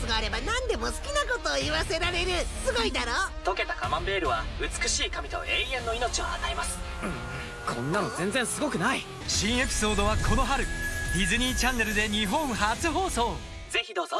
スがあれば何でも好きなことを言わせられる。すごいだろ？溶けたカマンベールは美しい髪と永遠の命を与えます、うん、こんなの全然すごくない。新エピソードはこの春ディズニーチャンネルで日本初放送。ぜひどうぞ。